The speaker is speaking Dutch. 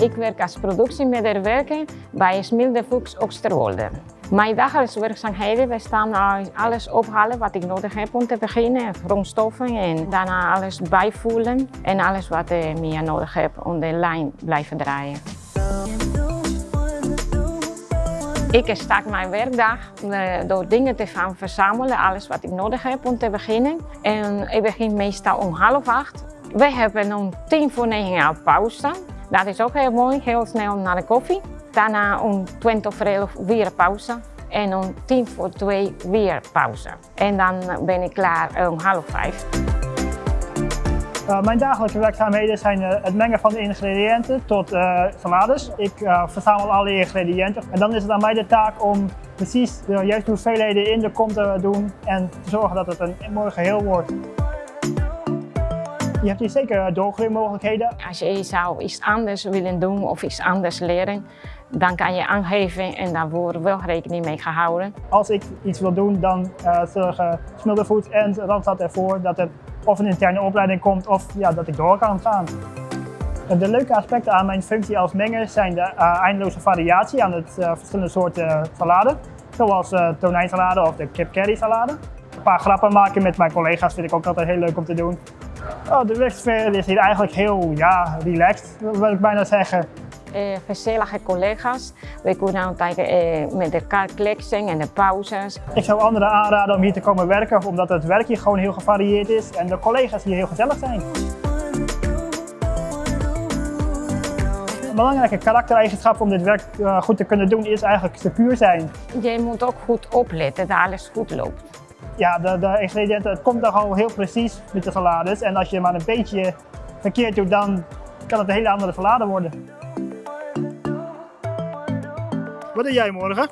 Ik werk als productiemedewerker bij Smilde Fuchs Oosterwolde. Mijn dagelijkse werkzaamheden bestaan uit alles ophalen wat ik nodig heb om te beginnen, grondstoffen en daarna alles bijvoelen en alles wat ik meer nodig heb om de lijn blijven draaien. Ik start mijn werkdag eh, door dingen te gaan verzamelen, alles wat ik nodig heb om te beginnen. En ik begin meestal om half acht. We hebben om tien voor negen jaar pauze. Dat is ook heel mooi, heel snel naar de koffie. Daarna om 20 voor 11 weer pauze. En om tien voor twee weer pauze. En dan ben ik klaar om half vijf. Uh, mijn dagelijkse werkzaamheden zijn uh, het mengen van de ingrediënten tot uh, salades. Ik verzamel alle ingrediënten en dan is het aan mij de taak om precies de juiste hoeveelheden in de kom te doen en te zorgen dat het een mooi geheel wordt. Je hebt hier zeker doorgroeimogelijkheden. Als je zou iets anders willen doen of iets anders leren, dan kan je aangeven en daar wordt wel rekening mee gehouden. Als ik iets wil doen, dan uh, zorgen Smilderfood en Randstad ervoor dat het of een interne opleiding komt of ja, dat ik door kan gaan. De leuke aspecten aan mijn functie als menger zijn de uh, eindeloze variatie aan het uh, verschillende soorten salade. Zoals uh, tonijnsalade of de kip curry salade. Een paar grappen maken met mijn collega's vind ik ook altijd heel leuk om te doen. Oh, de werksfeer is hier eigenlijk heel ja, relaxed, wil ik bijna zeggen. Gezellige collega's. We kunnen altijd uh, met elkaar kletsen en de pauzes. Ik zou anderen aanraden om hier te komen werken, omdat het werk hier gewoon heel gevarieerd is en de collega's hier heel gezellig zijn. Een belangrijke karaktereigenschap om dit werk uh, goed te kunnen doen is eigenlijk secuur zijn. Je moet ook goed opletten dat alles goed loopt. Ja, de, de ingrediënten, het komt al heel precies met de salades en als je maar een beetje verkeerd doet, dan kan het een hele andere salade worden. Wat doe jij morgen?